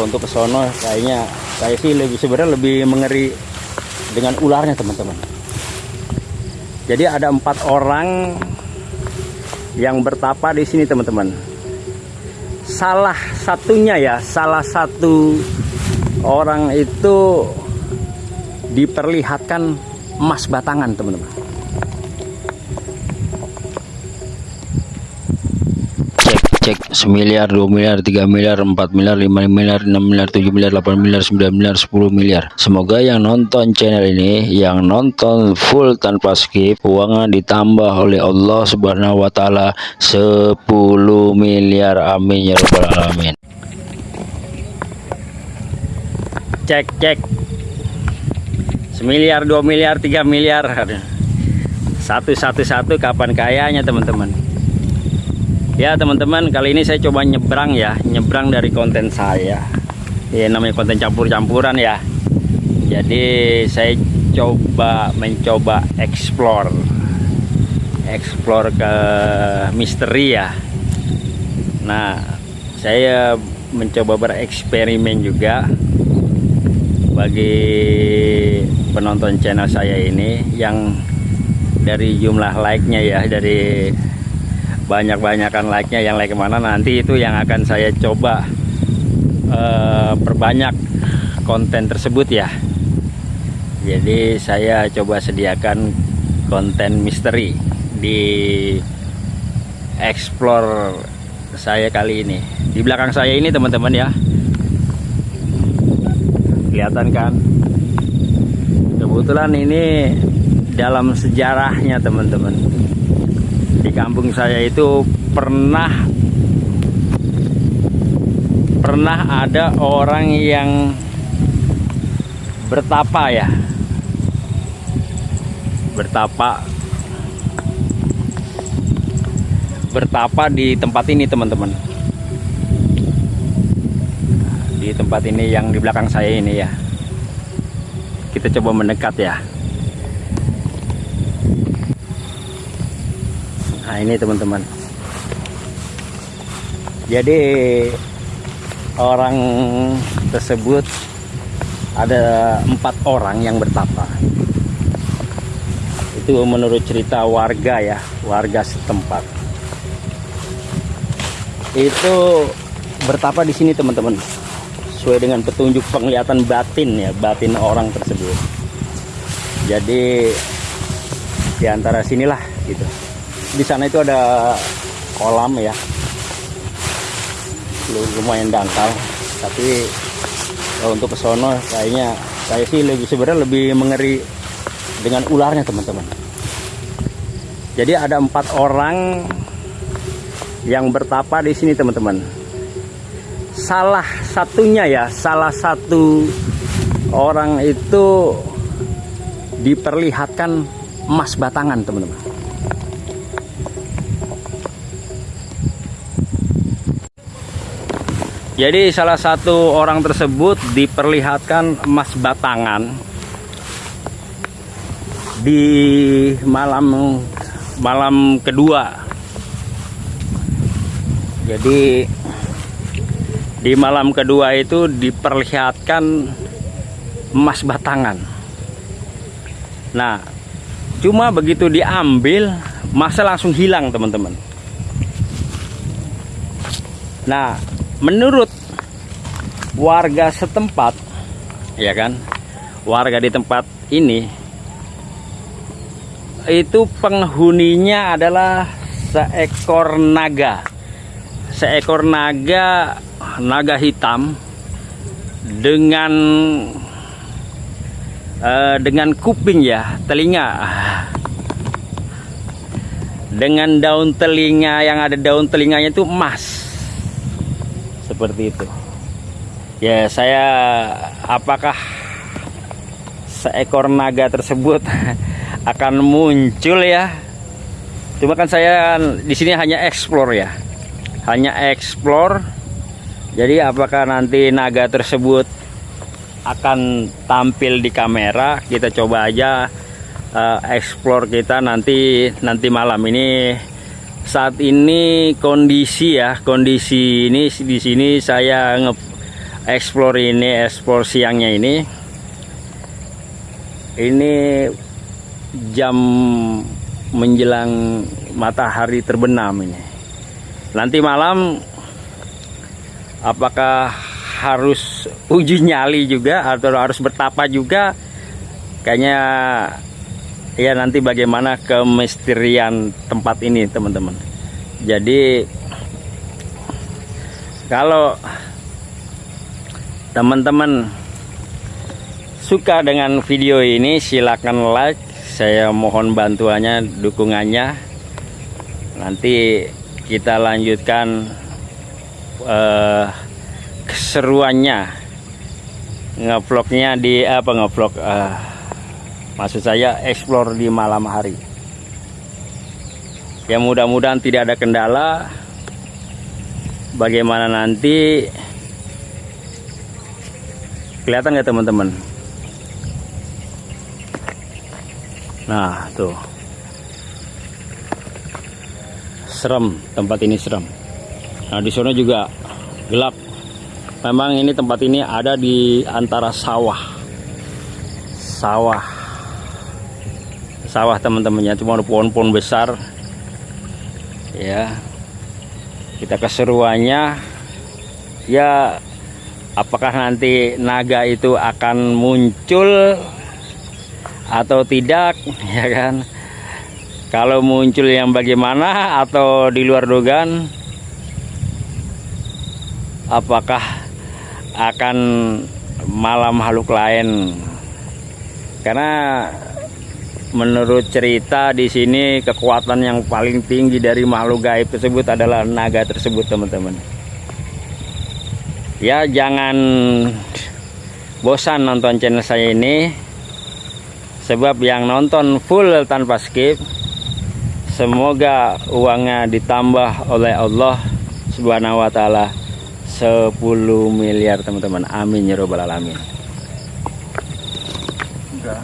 kalau untuk kesono kayaknya saya sih lebih sebenarnya lebih mengeri dengan ularnya teman-teman. Jadi ada empat orang yang bertapa di sini teman-teman. Salah satunya ya salah satu orang itu diperlihatkan emas batangan teman-teman cek semiliar, dua miliar, tiga miliar, empat miliar, lima miliar, enam miliar, tujuh miliar, delapan miliar, sembilan miliar, sepuluh miliar. Semoga yang nonton channel ini, yang nonton full tanpa skip, uangnya ditambah oleh Allah Subhanahu Wa Taala 10 miliar. Amin ya robbal alamin. cek cek semiliar dua miliar tiga miliar satu satu satu kapan kayanya teman-teman ya teman-teman kali ini saya coba nyebrang ya nyebrang dari konten saya. Ya namanya konten campur-campuran ya. Jadi saya coba mencoba explore. Explore ke misteri ya. Nah saya mencoba bereksperimen juga bagi penonton channel saya ini yang dari jumlah like-nya ya dari banyak-banyakan like-nya yang like ke mana. Nanti itu yang akan saya coba uh, perbanyak konten tersebut ya. Jadi saya coba sediakan konten misteri di explore saya kali ini. Di belakang saya ini teman-teman ya. Kelihatan kan? Kebetulan ini dalam sejarahnya teman-teman di kampung saya itu pernah pernah ada orang yang bertapa ya. Bertapa. Bertapa di tempat ini teman-teman. Di tempat ini yang di belakang saya ini ya. Kita coba mendekat ya nah ini teman-teman. Jadi orang tersebut ada empat orang yang bertapa. Itu menurut cerita warga ya warga setempat. Itu bertapa di sini teman-teman. Sesuai dengan petunjuk penglihatan batin ya batin orang tersebut. Jadi di antara sinilah gitu di sana itu ada kolam ya. Lumayan dangkal. Tapi kalau untuk kesono kayaknya saya sih lebih sebenarnya lebih mengeri dengan ularnya teman-teman. Jadi ada empat orang yang bertapa di sini teman-teman. Salah satunya ya salah satu orang itu diperlihatkan emas batangan teman-teman jadi salah satu orang tersebut diperlihatkan emas batangan di malam malam kedua. Jadi di malam kedua itu diperlihatkan emas batangan. Nah cuma begitu diambil masa langsung hilang teman-teman. Nah menurut warga setempat ya kan? Warga di tempat ini itu penghuninya adalah seekor naga. Seekor naga naga hitam dengan uh, dengan kuping ya telinga. Dengan daun telinga yang ada daun telinganya itu emas seperti itu. Ya saya apakah seekor naga tersebut akan muncul ya? Cuma kan saya di sini hanya explore ya. Hanya explore. Jadi apakah nanti naga tersebut akan tampil di kamera? Kita coba aja uh, explore kita nanti nanti malam ini saat ini kondisi ya kondisi ini di sini saya nge, explore ini explore siangnya ini. Ini jam menjelang matahari terbenam ini. Nanti malam apakah harus uji nyali juga atau harus bertapa juga? Kayaknya ya nanti bagaimana kemisterian tempat ini teman-teman. Jadi kalau teman-teman suka dengan video ini silakan like. Saya mohon bantuannya dukungannya. Nanti kita lanjutkan eh, keseruannya. Ngevlognya di apa ngevlog eh, maksud saya explore di malam hari. Ya mudah-mudahan tidak ada kendala. Bagaimana nanti? Kelihatan nggak teman-teman? Nah tuh. Serem tempat ini serem. Nah di sana juga gelap. Memang ini tempat ini ada di antara sawah. Sawah sawah teman-temannya cuma pohon-pohon besar. Ya kita keseruannya ya apakah nanti naga itu akan muncul atau tidak ya kan? Kalau muncul yang bagaimana atau di luar dugaan apakah akan malam makhluk lain? Karena menurut cerita di sini kekuatan yang paling tinggi dari makhluk gaib tersebut adalah naga tersebut teman-teman. Ya jangan bosan nonton channel saya ini sebab yang nonton full tanpa skip semoga uangnya ditambah oleh Allah subhanahu wa ta'ala. 10 miliar teman-teman. Amin ya robbal alamin. Enggak.